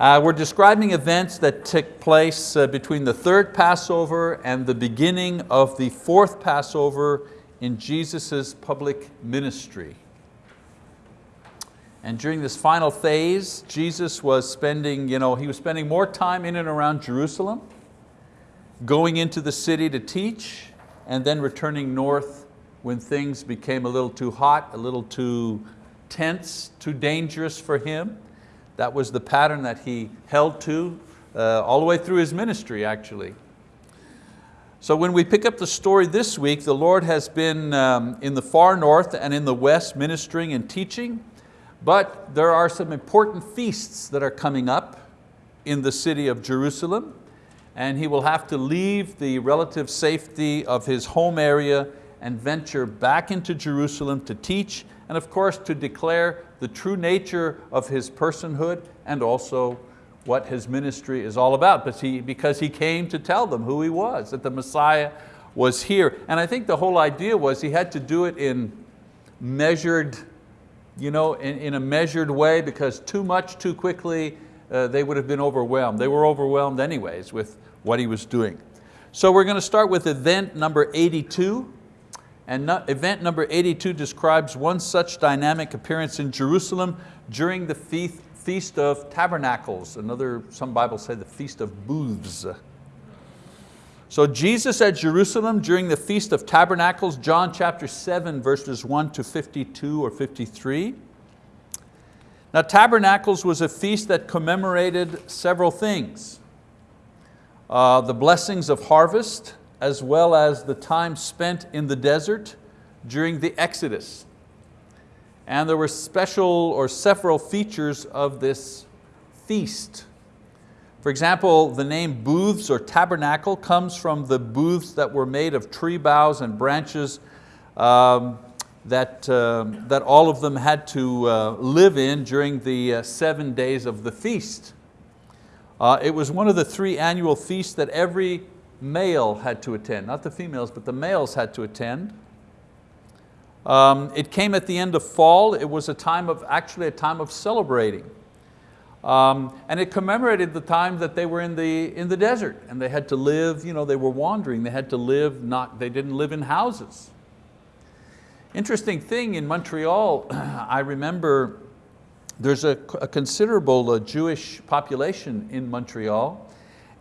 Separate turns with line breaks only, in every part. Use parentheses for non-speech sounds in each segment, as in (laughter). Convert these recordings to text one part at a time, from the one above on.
Uh, we're describing events that took place uh, between the third Passover and the beginning of the fourth Passover in Jesus' public ministry. And during this final phase, Jesus was spending, you know, he was spending more time in and around Jerusalem, going into the city to teach, and then returning north when things became a little too hot, a little too tense, too dangerous for him. That was the pattern that he held to uh, all the way through his ministry actually. So when we pick up the story this week, the Lord has been um, in the far north and in the west ministering and teaching, but there are some important feasts that are coming up in the city of Jerusalem, and he will have to leave the relative safety of his home area and venture back into Jerusalem to teach and of course to declare the true nature of his personhood and also what his ministry is all about because he, because he came to tell them who he was, that the Messiah was here. And I think the whole idea was he had to do it in measured, you know, in, in a measured way because too much, too quickly, uh, they would have been overwhelmed. They were overwhelmed anyways with what he was doing. So we're going to start with event number 82. And event number 82 describes one such dynamic appearance in Jerusalem during the Feast of Tabernacles. Another, some Bibles say the Feast of Booths. So Jesus at Jerusalem during the Feast of Tabernacles, John chapter 7 verses 1 to 52 or 53. Now Tabernacles was a feast that commemorated several things. Uh, the blessings of harvest, as well as the time spent in the desert during the Exodus. And there were special or several features of this feast. For example, the name booths or tabernacle comes from the booths that were made of tree boughs and branches um, that, uh, that all of them had to uh, live in during the uh, seven days of the feast. Uh, it was one of the three annual feasts that every male had to attend, not the females, but the males had to attend. Um, it came at the end of fall. It was a time of, actually a time of celebrating. Um, and it commemorated the time that they were in the, in the desert and they had to live, you know, they were wandering, they had to live, not, they didn't live in houses. Interesting thing in Montreal, (clears throat) I remember there's a, a considerable uh, Jewish population in Montreal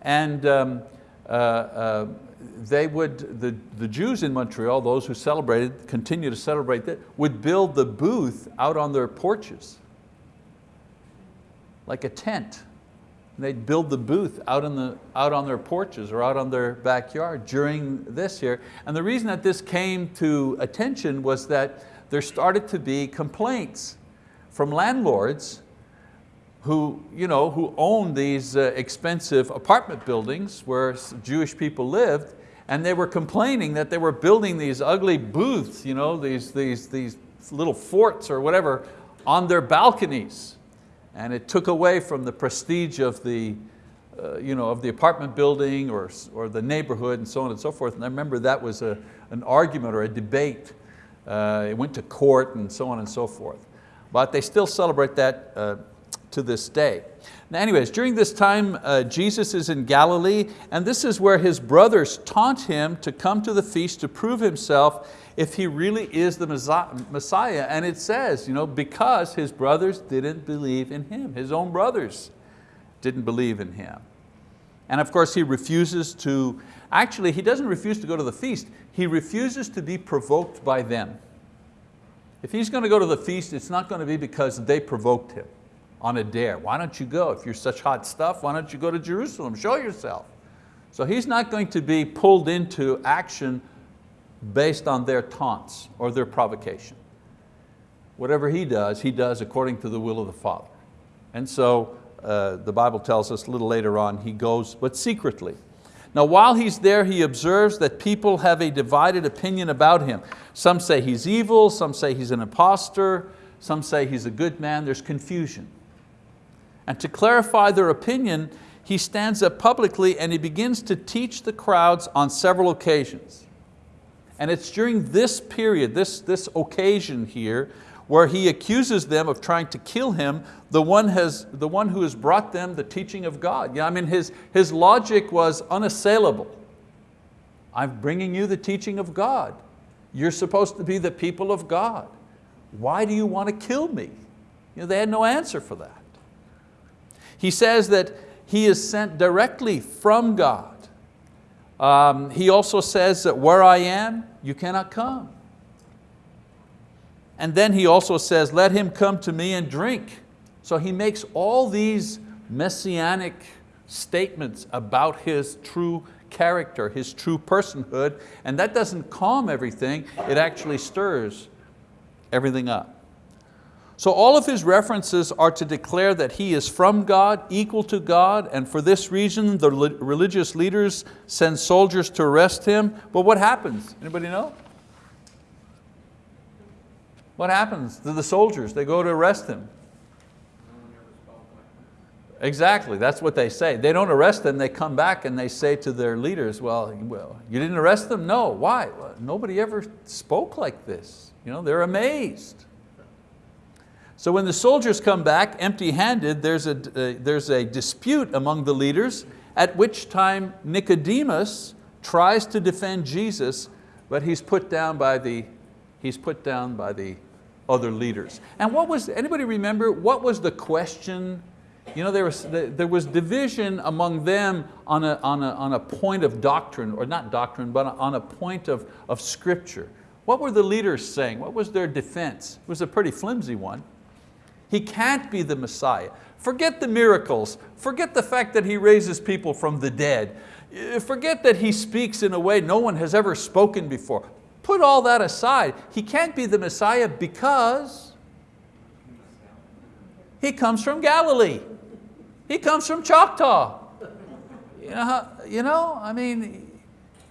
and um, Uh, uh, they would, the, the Jews in Montreal, those who celebrated, continue to celebrate that, would build the booth out on their porches, like a tent. And they'd build the booth out, in the, out on their porches or out on their backyard during this year. And the reason that this came to attention was that there started to be complaints from landlords who, you know, who owned these uh, expensive apartment buildings where Jewish people lived, and they were complaining that they were building these ugly booths, you know, these, these, these little forts or whatever, on their balconies. And it took away from the prestige of the, uh, you know, of the apartment building or, or the neighborhood and so on and so forth. And I remember that was a, an argument or a debate. Uh, it went to court and so on and so forth. But they still celebrate that uh, to this day. Now anyways, during this time, uh, Jesus is in Galilee, and this is where his brothers taunt him to come to the feast to prove himself if he really is the Messiah. And it says, you know, because his brothers didn't believe in him, his own brothers didn't believe in him. And of course he refuses to, actually he doesn't refuse to go to the feast, he refuses to be provoked by them. If he's going to go to the feast, it's not going to be because they provoked him on a dare. Why don't you go? If you're such hot stuff, why don't you go to Jerusalem? Show yourself. So he's not going to be pulled into action based on their taunts or their provocation. Whatever he does, he does according to the will of the Father. And so uh, the Bible tells us a little later on, he goes, but secretly. Now while he's there, he observes that people have a divided opinion about him. Some say he's evil, some say he's an impostor, some say he's a good man, there's confusion. And to clarify their opinion, he stands up publicly and he begins to teach the crowds on several occasions. And it's during this period, this, this occasion here, where he accuses them of trying to kill him, the one, has, the one who has brought them the teaching of God. Yeah, I mean, his, his logic was unassailable. I'm bringing you the teaching of God. You're supposed to be the people of God. Why do you want to kill me? You know, they had no answer for that. He says that he is sent directly from God. Um, he also says that where I am, you cannot come. And then he also says, let him come to me and drink. So he makes all these messianic statements about his true character, his true personhood, and that doesn't calm everything, it actually stirs everything up. So all of his references are to declare that he is from God, equal to God, and for this reason the religious leaders send soldiers to arrest him. But what happens? Anybody know? What happens to the soldiers? They go to arrest him. Exactly, that's what they say. They don't arrest them, they come back and they say to their leaders, well, well you didn't arrest them? No, why? Well, nobody ever spoke like this. You know, they're amazed. So when the soldiers come back empty-handed, there's a, uh, there's a dispute among the leaders, at which time Nicodemus tries to defend Jesus, but he's put down by the, he's put down by the other leaders. And what was, anybody remember, what was the question you know, there was, there was division among them on a, on, a, on a point of doctrine, or not doctrine, but on a point of, of scripture. What were the leaders saying? What was their defense? It was a pretty flimsy one. He can't be the Messiah. Forget the miracles. Forget the fact that He raises people from the dead. Uh, forget that He speaks in a way no one has ever spoken before. Put all that aside. He can't be the Messiah because He comes from Galilee. He comes from Choctaw. You know, you know I mean,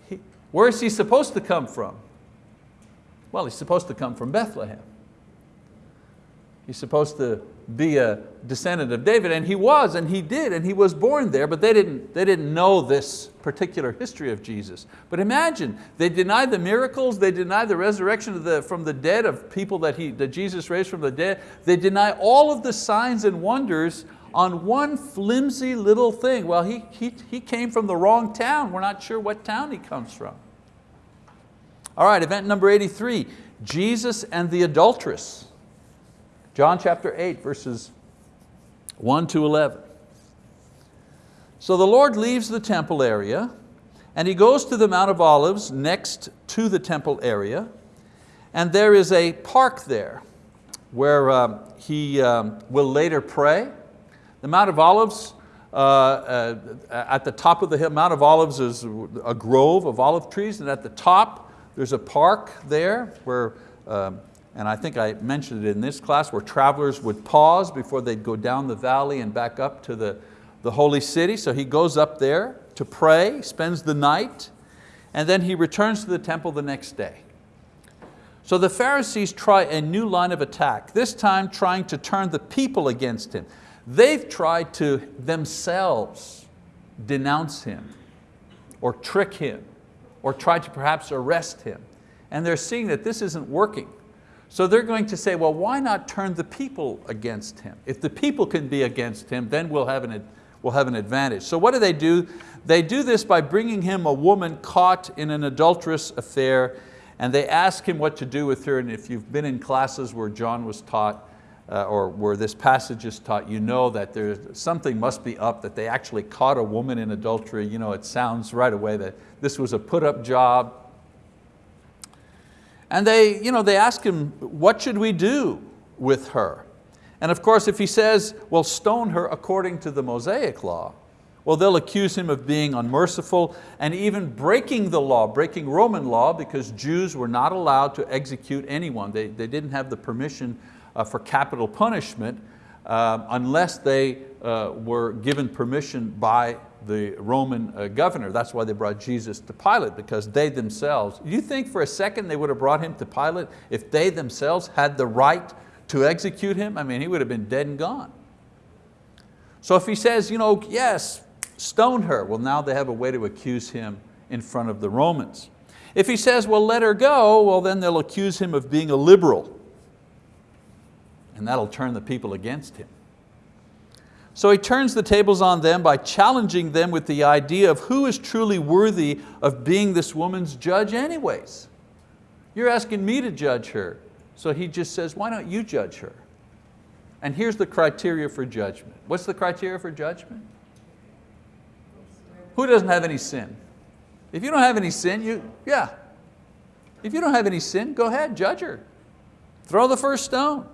he, where is he supposed to come from? Well, he's supposed to come from Bethlehem. He's supposed to be a descendant of David, and he was, and he did, and he was born there, but they didn't, they didn't know this particular history of Jesus. But imagine, they deny the miracles, they deny the resurrection the, from the dead of people that, he, that Jesus raised from the dead, they deny all of the signs and wonders on one flimsy little thing. Well, he, he, he came from the wrong town. We're not sure what town he comes from. All right, event number 83, Jesus and the adulteress. John chapter 8, verses 1 to 11. So the Lord leaves the temple area and He goes to the Mount of Olives next to the temple area and there is a park there where um, He um, will later pray the Mount of Olives, uh, uh, at the top of the hill, Mount of Olives is a grove of olive trees and at the top there's a park there where, um, and I think I mentioned it in this class, where travelers would pause before they'd go down the valley and back up to the, the holy city. So he goes up there to pray, spends the night, and then he returns to the temple the next day. So the Pharisees try a new line of attack, this time trying to turn the people against him. They've tried to themselves denounce him or trick him or try to perhaps arrest him. And they're seeing that this isn't working. So they're going to say, well, why not turn the people against him? If the people can be against him, then we'll have an, we'll have an advantage. So what do they do? They do this by bringing him a woman caught in an adulterous affair and they ask him what to do with her. And if you've been in classes where John was taught, uh, or where this passage is taught, you know that there's, something must be up, that they actually caught a woman in adultery. You know, it sounds right away that this was a put up job. And they, you know, they ask him, what should we do with her? And of course, if he says, well, stone her according to the Mosaic law, well, they'll accuse him of being unmerciful and even breaking the law, breaking Roman law because Jews were not allowed to execute anyone. They, they didn't have the permission uh, for capital punishment uh, unless they uh, were given permission by the Roman uh, governor. That's why they brought Jesus to Pilate, because they themselves, you think for a second they would have brought him to Pilate if they themselves had the right to execute him? I mean, he would have been dead and gone. So if he says, you know, yes, stone her, well now they have a way to accuse him in front of the Romans. If he says, well, let her go, well then they'll accuse him of being a liberal And that'll turn the people against him. So he turns the tables on them by challenging them with the idea of who is truly worthy of being this woman's judge anyways. You're asking me to judge her. So he just says, why don't you judge her? And here's the criteria for judgment. What's the criteria for judgment? Who doesn't have any sin? If you don't have any sin, you, yeah. If you don't have any sin, go ahead, judge her. Throw the first stone.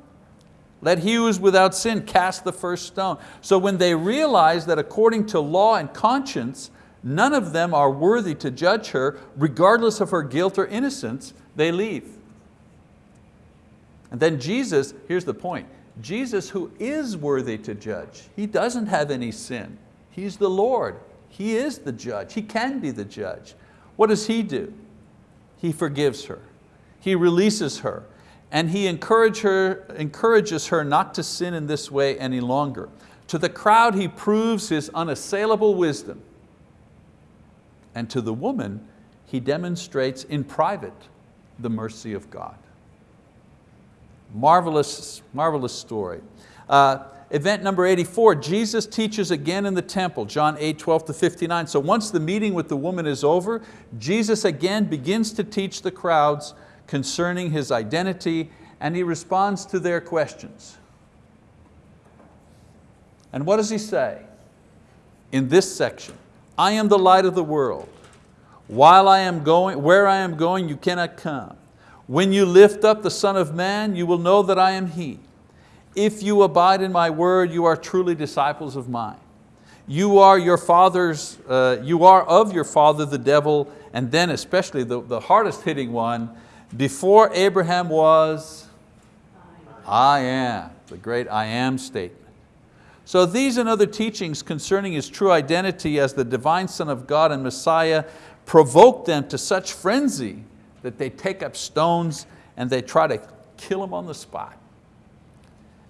Let he who is without sin cast the first stone. So when they realize that according to law and conscience, none of them are worthy to judge her, regardless of her guilt or innocence, they leave. And then Jesus, here's the point, Jesus who is worthy to judge, He doesn't have any sin. He's the Lord, He is the judge, He can be the judge. What does He do? He forgives her, He releases her, and he encourage her, encourages her not to sin in this way any longer. To the crowd he proves his unassailable wisdom. And to the woman, he demonstrates in private the mercy of God. Marvelous, marvelous story. Uh, event number 84, Jesus teaches again in the temple, John 8, 12 to 59. So once the meeting with the woman is over, Jesus again begins to teach the crowds concerning his identity and he responds to their questions. And what does he say in this section? I am the light of the world. While I am going, where I am going, you cannot come. When you lift up the Son of Man, you will know that I am He. If you abide in my word, you are truly disciples of mine. You are your father's, uh, you are of your father the devil, and then especially the, the hardest hitting one, before Abraham was, I am, the great I am statement. So these and other teachings concerning His true identity as the divine Son of God and Messiah provoke them to such frenzy that they take up stones and they try to kill Him on the spot.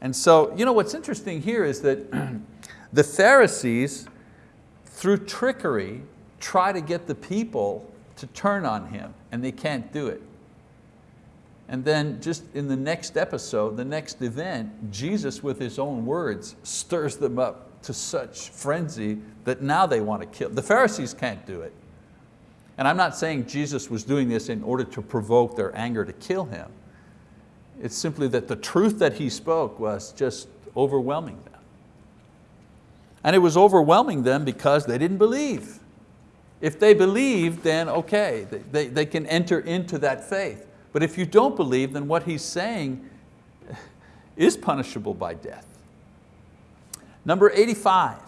And so, you know what's interesting here is that (clears throat) the Pharisees, through trickery, try to get the people to turn on Him and they can't do it. And then just in the next episode, the next event, Jesus with his own words stirs them up to such frenzy that now they want to kill. The Pharisees can't do it. And I'm not saying Jesus was doing this in order to provoke their anger to kill him. It's simply that the truth that he spoke was just overwhelming them. And it was overwhelming them because they didn't believe. If they believed, then okay, they, they can enter into that faith. But if you don't believe, then what he's saying is punishable by death. Number 85,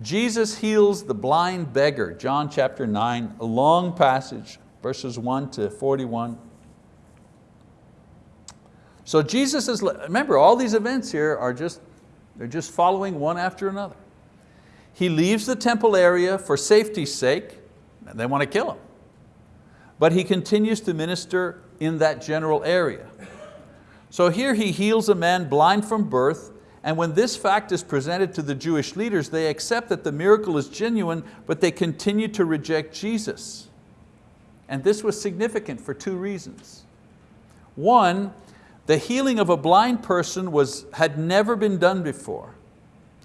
Jesus heals the blind beggar, John chapter 9, a long passage, verses 1 to 41. So Jesus is, remember all these events here are just, they're just following one after another. He leaves the temple area for safety's sake, and they want to kill him but he continues to minister in that general area. So here he heals a man blind from birth, and when this fact is presented to the Jewish leaders, they accept that the miracle is genuine, but they continue to reject Jesus. And this was significant for two reasons. One, the healing of a blind person was, had never been done before,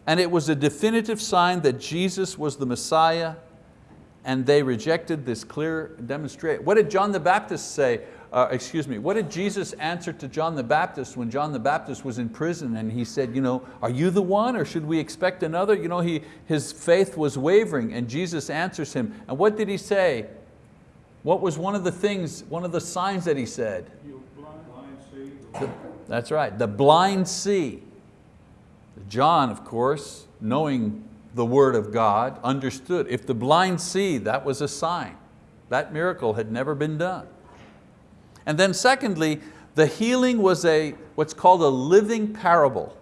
and it was a definitive sign that Jesus was the Messiah and they rejected this clear demonstration. What did John the Baptist say? Uh, excuse me, what did Jesus answer to John the Baptist when John the Baptist was in prison and he said, you know, are you the one or should we expect another? You know, he, his faith was wavering and Jesus answers him. And what did he say? What was one of the things, one of the signs that he said? The, that's right, the blind see. John, of course, knowing the word of God, understood. If the blind see, that was a sign. That miracle had never been done. And then secondly, the healing was a, what's called a living parable.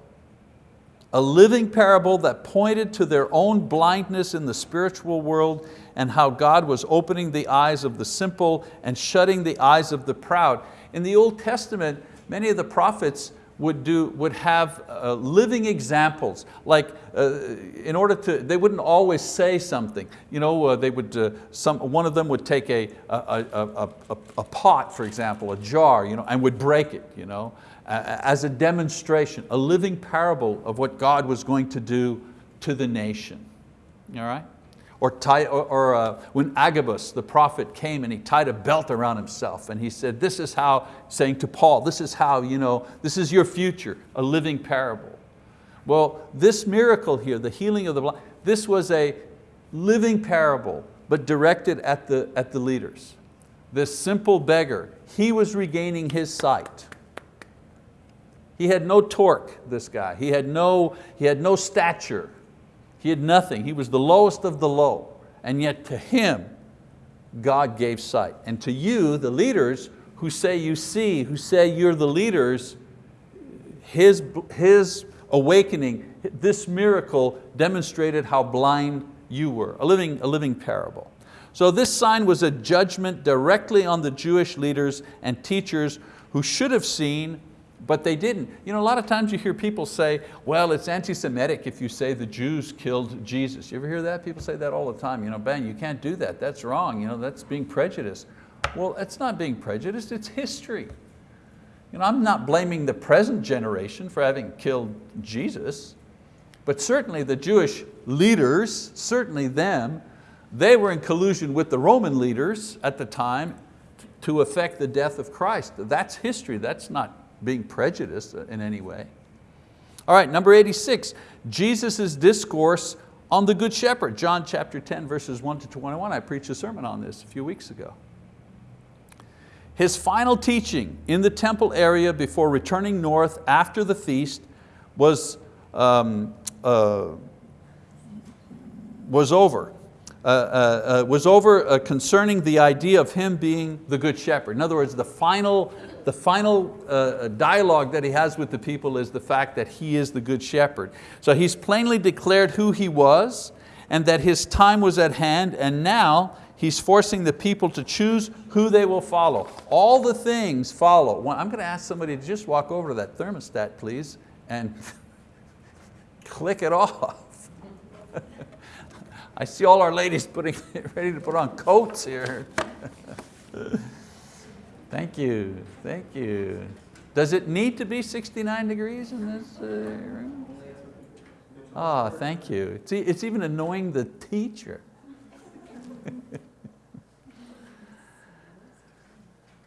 A living parable that pointed to their own blindness in the spiritual world and how God was opening the eyes of the simple and shutting the eyes of the proud. In the Old Testament, many of the prophets would, do, would have uh, living examples, like uh, in order to, they wouldn't always say something. You know, uh, they would, uh, some, one of them would take a, a, a, a, a pot, for example, a jar, you know, and would break it. You know? as a demonstration, a living parable of what God was going to do to the nation. All right? Or, tie, or, or uh, when Agabus, the prophet, came and he tied a belt around himself and he said, this is how, saying to Paul, this is how, you know, this is your future, a living parable. Well, this miracle here, the healing of the blind, this was a living parable, but directed at the, at the leaders. This simple beggar, he was regaining his sight. He had no torque, this guy. He had no, he had no stature. He had nothing. He was the lowest of the low. And yet to him, God gave sight. And to you, the leaders who say you see, who say you're the leaders, his, his awakening, this miracle demonstrated how blind you were, a living, a living parable. So this sign was a judgment directly on the Jewish leaders and teachers who should have seen but they didn't. You know, a lot of times you hear people say, well, it's anti-Semitic if you say the Jews killed Jesus. You ever hear that? People say that all the time. You know, Ben, you can't do that, that's wrong, you know, that's being prejudiced. Well, it's not being prejudiced, it's history. You know, I'm not blaming the present generation for having killed Jesus, but certainly the Jewish leaders, certainly them, they were in collusion with the Roman leaders at the time to affect the death of Christ. That's history, that's not being prejudiced in any way. All right, number 86, Jesus' discourse on the Good Shepherd. John chapter 10, verses 1 to 21. I preached a sermon on this a few weeks ago. His final teaching in the temple area before returning north after the feast was, um, uh, was over. Uh, uh, uh was over uh, concerning the idea of Him being the Good Shepherd. In other words, the final the final uh, dialogue that he has with the people is the fact that he is the good shepherd. So he's plainly declared who he was and that his time was at hand and now he's forcing the people to choose who they will follow. All the things follow. I'm going to ask somebody to just walk over to that thermostat please and (laughs) click it off. (laughs) I see all our ladies putting, (laughs) ready to put on coats here. Thank you, thank you. Does it need to be 69 degrees in this uh, room? Ah, oh, thank you. It's, it's even annoying the teacher. (laughs)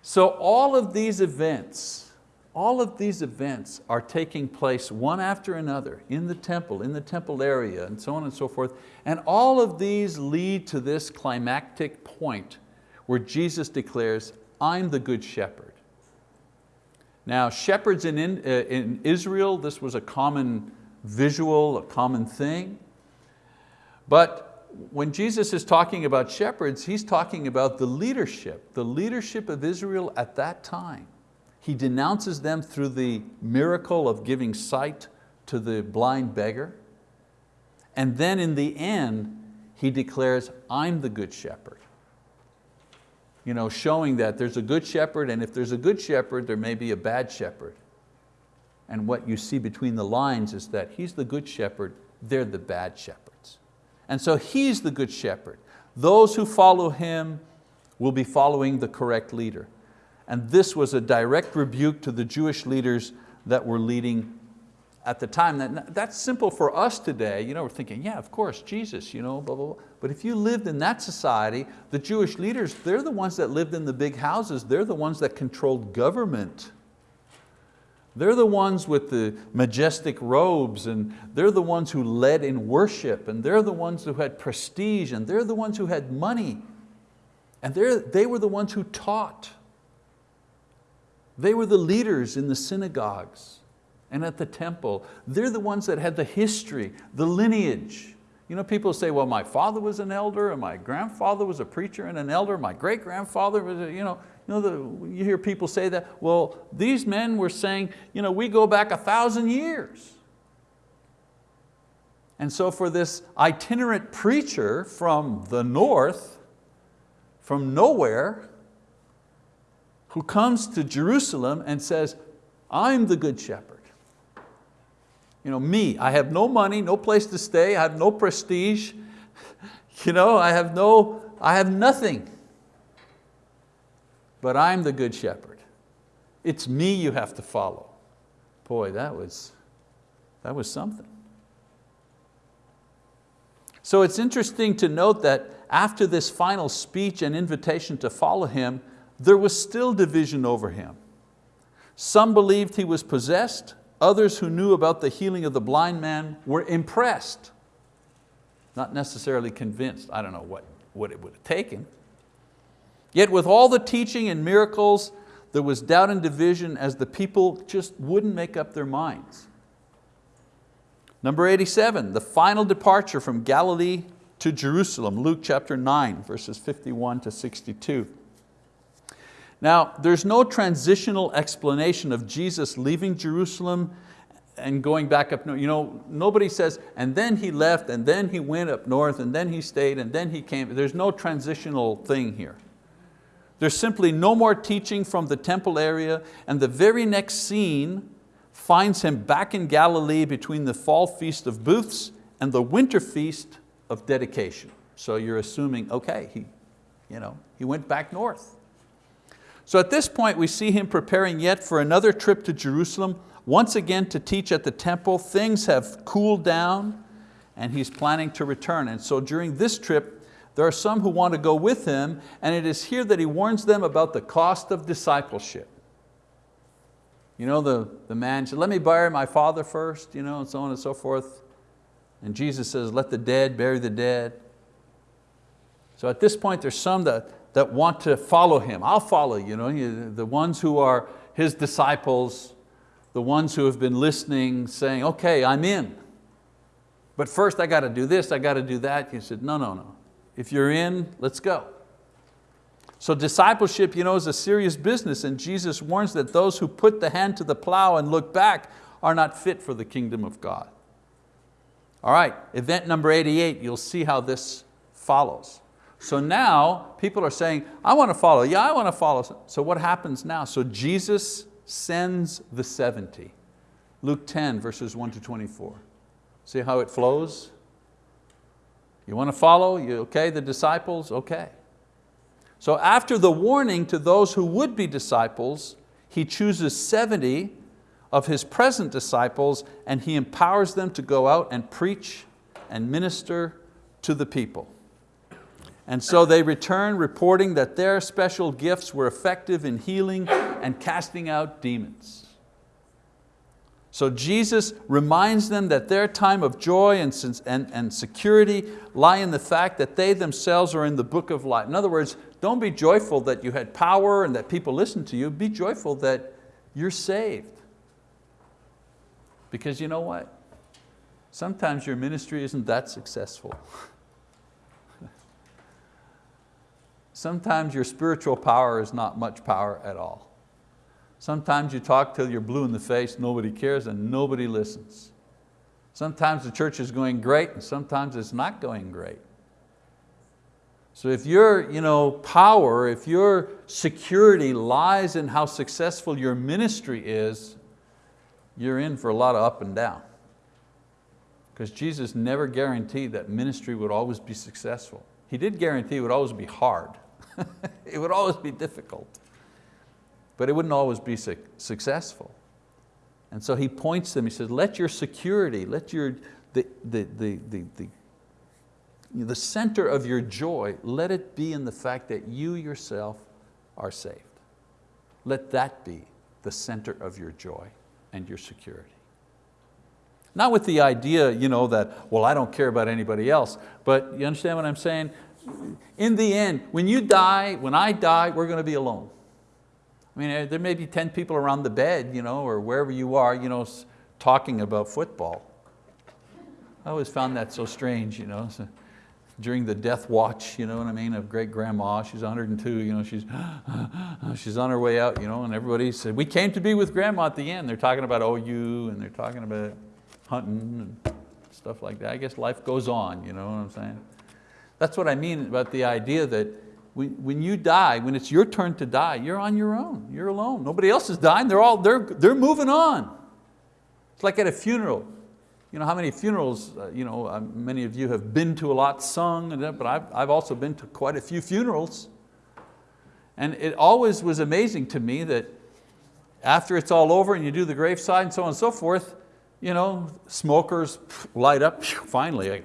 so all of these events, all of these events are taking place one after another in the temple, in the temple area, and so on and so forth. And all of these lead to this climactic point where Jesus declares, I'm the good shepherd. Now shepherds in, in, in Israel, this was a common visual, a common thing. But when Jesus is talking about shepherds, He's talking about the leadership, the leadership of Israel at that time. He denounces them through the miracle of giving sight to the blind beggar. And then in the end, He declares, I'm the good shepherd you know, showing that there's a good shepherd and if there's a good shepherd, there may be a bad shepherd. And what you see between the lines is that he's the good shepherd, they're the bad shepherds. And so he's the good shepherd. Those who follow him will be following the correct leader. And this was a direct rebuke to the Jewish leaders that were leading at the time. That, that's simple for us today. You know, we're thinking, yeah, of course, Jesus, you know, blah, blah, blah. But if you lived in that society, the Jewish leaders, they're the ones that lived in the big houses. They're the ones that controlled government. They're the ones with the majestic robes and they're the ones who led in worship and they're the ones who had prestige and they're the ones who had money. And they were the ones who taught. They were the leaders in the synagogues and at the temple. They're the ones that had the history, the lineage. You know, people say, well, my father was an elder and my grandfather was a preacher and an elder, my great grandfather was, a, you know, you, know the, you hear people say that. Well, these men were saying, you know, we go back a thousand years. And so for this itinerant preacher from the north, from nowhere, who comes to Jerusalem and says, I'm the good shepherd you know, me, I have no money, no place to stay, I have no prestige, (laughs) you know, I have no, I have nothing. But I'm the good shepherd. It's me you have to follow. Boy, that was, that was something. So it's interesting to note that after this final speech and invitation to follow him, there was still division over him. Some believed he was possessed, others who knew about the healing of the blind man were impressed, not necessarily convinced. I don't know what, what it would have taken. Yet with all the teaching and miracles, there was doubt and division as the people just wouldn't make up their minds. Number 87, the final departure from Galilee to Jerusalem, Luke chapter 9, verses 51 to 62. Now, there's no transitional explanation of Jesus leaving Jerusalem and going back up north. You know, nobody says, and then he left, and then he went up north, and then he stayed, and then he came. There's no transitional thing here. There's simply no more teaching from the temple area, and the very next scene finds him back in Galilee between the fall feast of booths and the winter feast of dedication. So you're assuming, okay, he, you know, he went back north. So at this point we see him preparing yet for another trip to Jerusalem, once again to teach at the temple. Things have cooled down and he's planning to return. And so during this trip, there are some who want to go with him and it is here that he warns them about the cost of discipleship. You know, the, the man said, let me bury my father first, you know, and so on and so forth. And Jesus says, let the dead bury the dead. So at this point, there's some that, that want to follow him. I'll follow you, know, the ones who are his disciples, the ones who have been listening, saying, okay, I'm in. But first I got to do this, I got to do that. He said, no, no, no. If you're in, let's go. So discipleship you know, is a serious business and Jesus warns that those who put the hand to the plow and look back are not fit for the kingdom of God. All right, event number 88, you'll see how this follows. So now people are saying, I want to follow, yeah, I want to follow. So what happens now? So Jesus sends the 70. Luke 10, verses 1 to 24. See how it flows? You want to follow? You okay, the disciples? Okay. So after the warning to those who would be disciples, he chooses 70 of his present disciples and he empowers them to go out and preach and minister to the people. And so they return reporting that their special gifts were effective in healing and casting out demons. So Jesus reminds them that their time of joy and, and, and security lie in the fact that they themselves are in the book of life. In other words, don't be joyful that you had power and that people listened to you. Be joyful that you're saved. Because you know what? Sometimes your ministry isn't that successful. (laughs) Sometimes your spiritual power is not much power at all. Sometimes you talk till you're blue in the face, nobody cares and nobody listens. Sometimes the church is going great and sometimes it's not going great. So if your you know, power, if your security lies in how successful your ministry is, you're in for a lot of up and down. Because Jesus never guaranteed that ministry would always be successful. He did guarantee it would always be hard. (laughs) it would always be difficult but it wouldn't always be su successful. And so he points them, he says, let your security, let your, the, the, the, the, the, the center of your joy, let it be in the fact that you yourself are saved. Let that be the center of your joy and your security. Not with the idea you know, that, well, I don't care about anybody else, but you understand what I'm saying? In the end, when you die, when I die, we're going to be alone. I mean, there may be 10 people around the bed, you know, or wherever you are, you know, talking about football. I always found that so strange, you know. So during the death watch, you know what I mean, of great grandma, she's 102, you know, she's, (gasps) she's on her way out, you know, and everybody said, we came to be with grandma at the end. They're talking about OU and they're talking about hunting and stuff like that. I guess life goes on, you know what I'm saying? That's what I mean about the idea that when, you die, when it's your turn to die, you're on your own, you're alone. Nobody else is dying, they're, all, they're, they're moving on. It's like at a funeral. You know how many funerals, uh, you know, uh, many of you have been to a lot, sung, but I've, I've also been to quite a few funerals. And it always was amazing to me that after it's all over and you do the graveside and so on and so forth, you know, smokers light up, finally,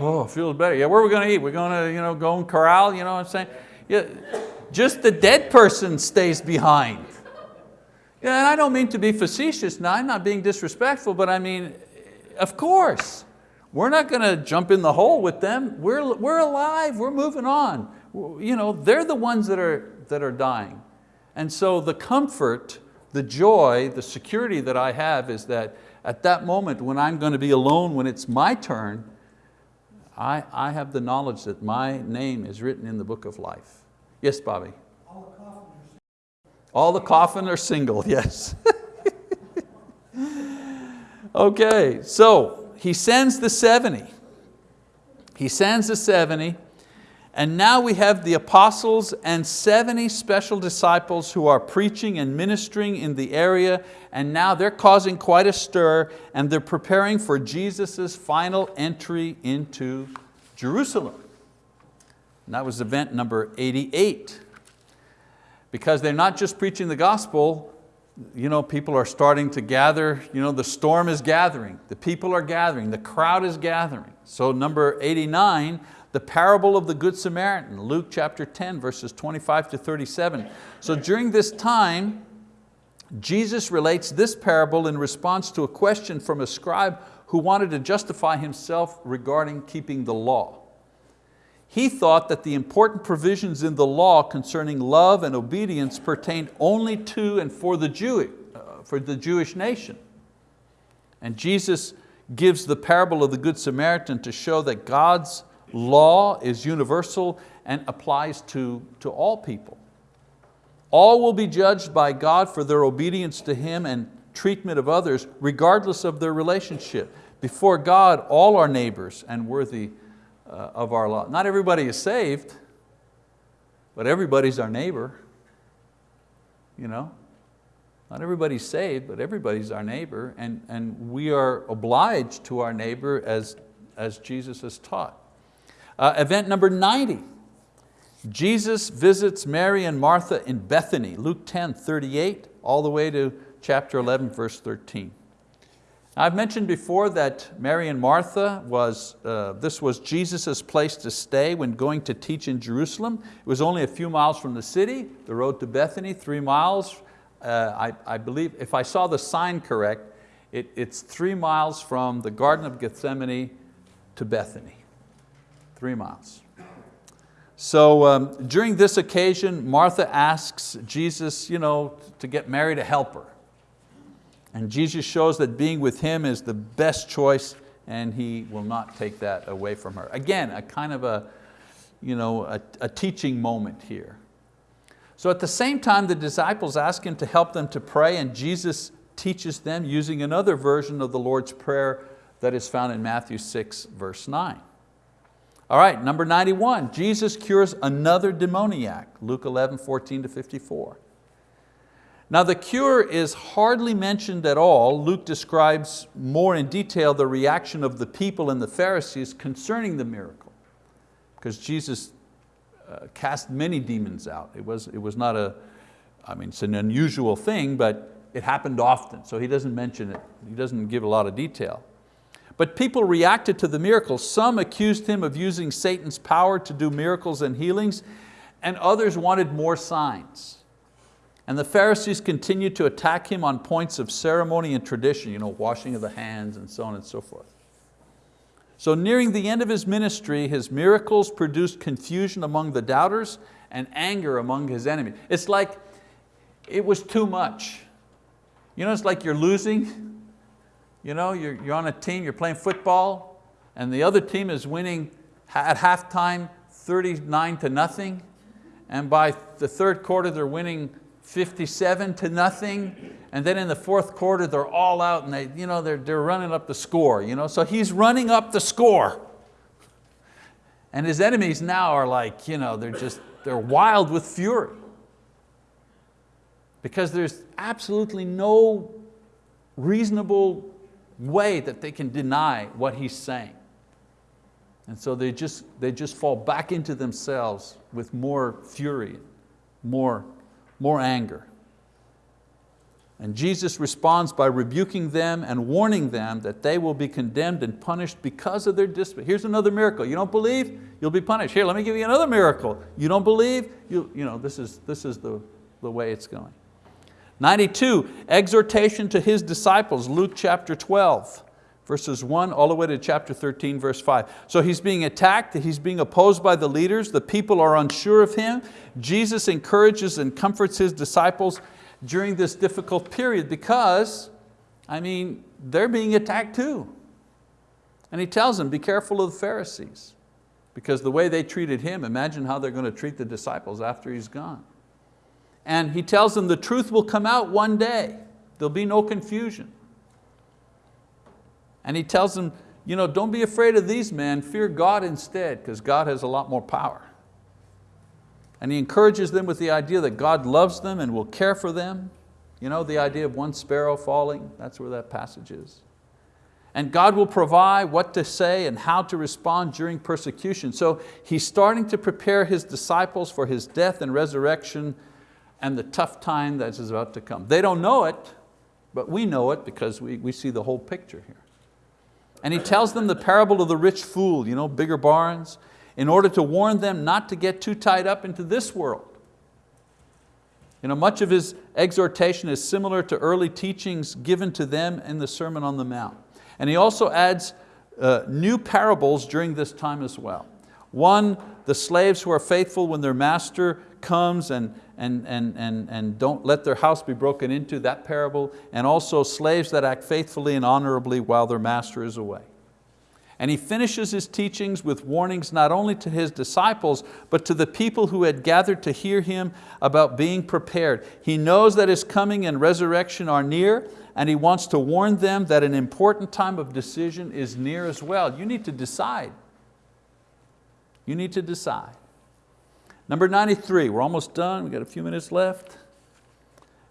oh, feels better. Yeah, where are we going to eat? We're going to you know, Golden Corral, you know what I'm saying? Yeah, just the dead person stays behind. Yeah, and I don't mean to be facetious now, I'm not being disrespectful, but I mean, of course. We're not going to jump in the hole with them. We're, we're alive, we're moving on. You know, they're the ones that are, that are dying. And so the comfort, the joy, the security that I have is that at that moment when I'm going to be alone, when it's my turn, I, I have the knowledge that my name is written in the book of life. Yes, Bobby? All the coffin are single, (laughs) yes. okay, so he sends the 70. He sends the 70 and now we have the apostles and 70 special disciples who are preaching and ministering in the area and now they're causing quite a stir and they're preparing for Jesus' final entry into Jerusalem. And that was event number 88. Because they're not just preaching the gospel, you know, people are starting to gather, you know, the storm is gathering, the people are gathering, the crowd is gathering. So number 89, the parable of the Good Samaritan, Luke chapter 10, verses 25 to 37. So during this time, Jesus relates this parable in response to a question from a scribe who wanted to justify himself regarding keeping the law. He thought that the important provisions in the law concerning love and obedience pertained only to and for the, Jew, uh, for the Jewish nation. And Jesus gives the parable of the Good Samaritan to show that God's law is universal and applies to, to all people. All will be judged by God for their obedience to Him and treatment of others, regardless of their relationship. Before God, all are neighbors and worthy uh, of our law. Not everybody is saved, but everybody's our neighbor. You know? Not everybody's saved, but everybody's our neighbor, and, and we are obliged to our neighbor as, as Jesus has taught. Uh, event number 90, Jesus visits Mary and Martha in Bethany, Luke 10, 38, all the way to chapter 11, verse 13. I've mentioned before that Mary and Martha, was, uh, this was Jesus' place to stay when going to teach in Jerusalem. It was only a few miles from the city, the road to Bethany, three miles. Uh, I, I, believe, if I saw the sign correct, it, it's three miles from the Garden of Gethsemane to Bethany three miles. So um, during this occasion, Martha asks Jesus you know, to get Mary to help her. And Jesus shows that being with him is the best choice and he will not take that away from her. Again, a kind of a, you know, a, a teaching moment here. So at the same time, the disciples ask him to help them to pray and Jesus teaches them using another version of the Lord's Prayer that is found in Matthew 6, verse 9. All right, number 91, Jesus cures another demoniac, Luke 11, 14 to 54. Now the cure is hardly mentioned at all. Luke describes more in detail the reaction of the people and the Pharisees concerning the miracle. Because Jesus uh, cast many demons out. It was, it was not a, I mean, it's an unusual thing, but it happened often. So he doesn't mention it. He doesn't give a lot of detail. But people reacted to the miracles. Some accused him of using Satan's power to do miracles and healings, and others wanted more signs. And the Pharisees continued to attack him on points of ceremony and tradition, you know, washing of the hands and so on and so forth. So nearing the end of his ministry, his miracles produced confusion among the doubters and anger among his enemies. It's like it was too much. You know, it's like you're losing you know, you're, you're on a team, you're playing football, and the other team is winning at halftime 39 to nothing, and by the third quarter they're winning 57 to nothing, and then in the fourth quarter they're all out and they, you know, they're, they're running up the score. You know? So he's running up the score. And his enemies now are like, you know, they're just, they're wild with fury. Because there's absolutely no reasonable way that they can deny what he's saying. And so they just, they just fall back into themselves with more fury, more, more anger. And Jesus responds by rebuking them and warning them that they will be condemned and punished because of their disobedience. Here's another miracle. You don't believe? You'll be punished. Here, let me give you another miracle. You don't believe? You, you know, this is, this is the, the way it's going. 92, exhortation to His disciples, Luke chapter 12 verses 1 all the way to chapter 13, verse 5. So he's being attacked, he's being opposed by the leaders, the people are unsure of him. Jesus encourages and comforts his disciples during this difficult period because, I mean, they're being attacked too. And he tells them, be careful of the Pharisees because the way they treated him, imagine how they're going to treat the disciples after he's gone. And he tells them the truth will come out one day. There'll be no confusion. And he tells them, you know, don't be afraid of these men, fear God instead, because God has a lot more power. And he encourages them with the idea that God loves them and will care for them. You know, the idea of one sparrow falling, that's where that passage is. And God will provide what to say and how to respond during persecution. So he's starting to prepare his disciples for his death and resurrection and the tough time that is about to come. They don't know it, but we know it because we, we see the whole picture here. And he tells them the parable of the rich fool, you know, bigger barns, in order to warn them not to get too tied up into this world. You know, much of his exhortation is similar to early teachings given to them in the Sermon on the Mount. And he also adds uh, new parables during this time as well. One, the slaves who are faithful when their master comes and, and, and, and, and don't let their house be broken into, that parable, and also slaves that act faithfully and honorably while their master is away. And he finishes his teachings with warnings not only to his disciples, but to the people who had gathered to hear him about being prepared. He knows that his coming and resurrection are near, and he wants to warn them that an important time of decision is near as well. You need to decide. You need to decide. Number 93, we're almost done, we've got a few minutes left.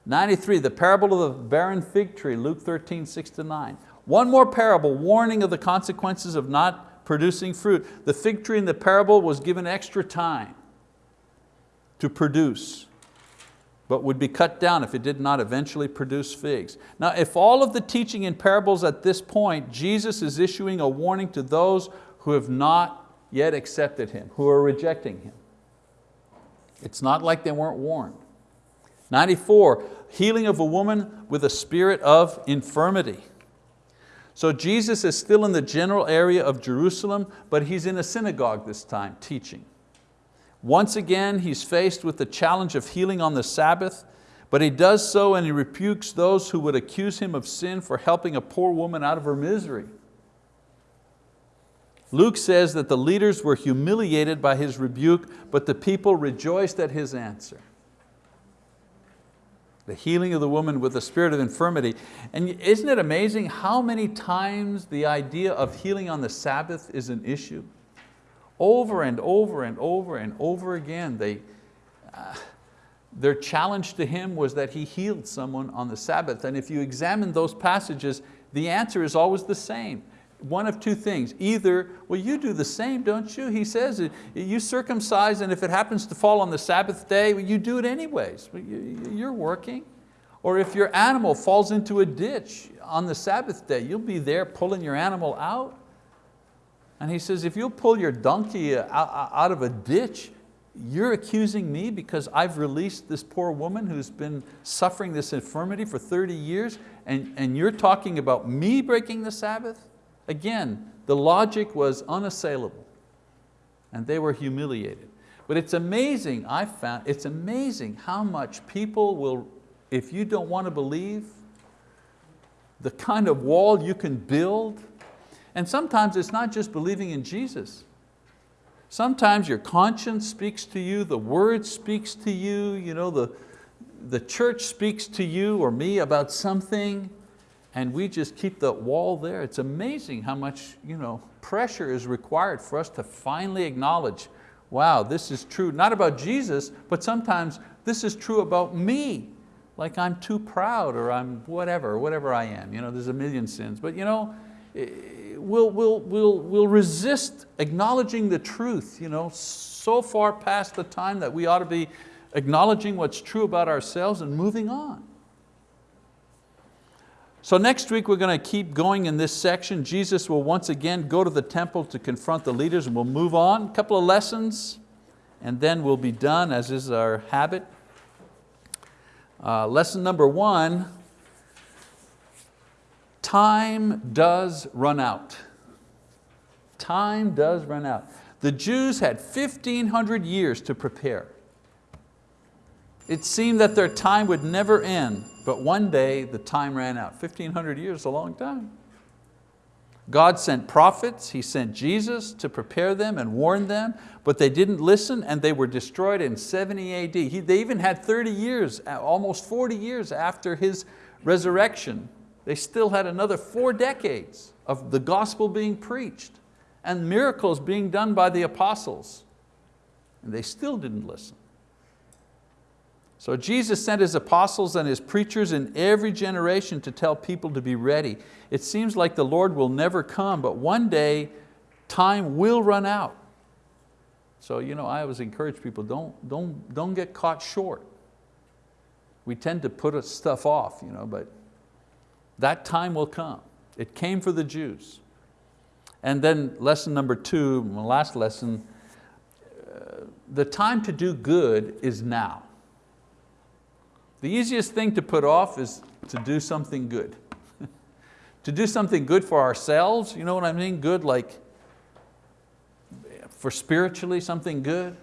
93, the parable of the barren fig tree, Luke 13, 6 to 9. One more parable, warning of the consequences of not producing fruit. The fig tree in the parable was given extra time to produce, but would be cut down if it did not eventually produce figs. Now if all of the teaching in parables at this point, Jesus is issuing a warning to those who have not yet accepted Him, who are rejecting Him. It's not like they weren't warned. 94, healing of a woman with a spirit of infirmity. So Jesus is still in the general area of Jerusalem, but he's in a synagogue this time, teaching. Once again, he's faced with the challenge of healing on the Sabbath, but he does so and he rebukes those who would accuse him of sin for helping a poor woman out of her misery. Luke says that the leaders were humiliated by his rebuke, but the people rejoiced at his answer. The healing of the woman with the spirit of infirmity. And isn't it amazing how many times the idea of healing on the Sabbath is an issue? Over and over and over and over again, they, uh, their challenge to him was that he healed someone on the Sabbath. And if you examine those passages, the answer is always the same one of two things. Either, well you do the same, don't you? He says, you circumcise and if it happens to fall on the Sabbath day, you do it anyways. You're working. Or if your animal falls into a ditch on the Sabbath day, you'll be there pulling your animal out. And he says, if you'll pull your donkey uh, uh, out of a ditch, you're accusing me because I've released this poor woman who's been suffering this infirmity for 30 years and, and you're talking about me breaking the Sabbath? Again, the logic was unassailable and they were humiliated. But it's amazing, I found, it's amazing how much people will, if you don't want to believe, the kind of wall you can build, and sometimes it's not just believing in Jesus. Sometimes your conscience speaks to you, the word speaks to you, you know, the, the church speaks to you or me about something, and we just keep that wall there. It's amazing how much you know, pressure is required for us to finally acknowledge, wow, this is true, not about Jesus, but sometimes this is true about me. Like I'm too proud or I'm whatever, whatever I am. You know, there's a million sins. But you know, eh, we'll, we'll, we'll, we'll resist acknowledging the truth you know, so far past the time that we ought to be acknowledging what's true about ourselves and moving on. So next week we're going to keep going in this section. Jesus will once again go to the temple to confront the leaders and we'll move on. A couple of lessons and then we'll be done as is our habit. Uh, lesson number one, time does run out. Time does run out. The Jews had 1,500 years to prepare. It seemed that their time would never end, but one day the time ran out. 1,500 years, a long time. God sent prophets, He sent Jesus to prepare them and warn them, but they didn't listen and they were destroyed in 70 AD. He, they even had 30 years, uh, almost 40 years after His resurrection. They still had another four decades of the gospel being preached and miracles being done by the apostles. And they still didn't listen. So Jesus sent His apostles and His preachers in every generation to tell people to be ready. It seems like the Lord will never come, but one day time will run out. So you know, I always encourage people, don't, don't, don't get caught short. We tend to put stuff off, you know, but that time will come. It came for the Jews. And then lesson number two, my last lesson, uh, the time to do good is now. The easiest thing to put off is to do something good. (laughs) to do something good for ourselves, you know what I mean? Good like, for spiritually something good.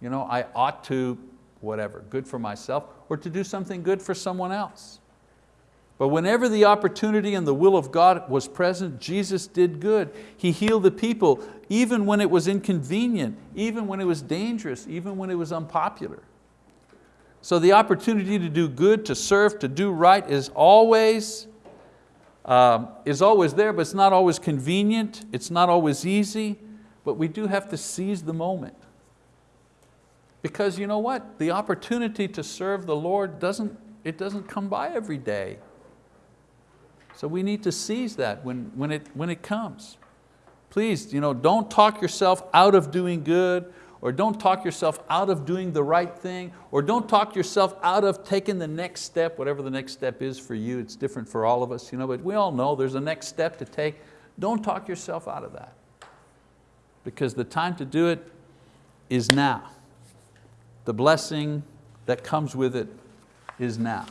You know, I ought to, whatever, good for myself, or to do something good for someone else. But whenever the opportunity and the will of God was present, Jesus did good. He healed the people, even when it was inconvenient, even when it was dangerous, even when it was unpopular. So the opportunity to do good, to serve, to do right is always, um, is always there, but it's not always convenient, it's not always easy, but we do have to seize the moment. Because you know what? The opportunity to serve the Lord doesn't, it doesn't come by every day. So we need to seize that when, when, it, when it comes. Please, you know, don't talk yourself out of doing good or don't talk yourself out of doing the right thing or don't talk yourself out of taking the next step, whatever the next step is for you. It's different for all of us, you know, but we all know there's a next step to take. Don't talk yourself out of that because the time to do it is now. The blessing that comes with it is now.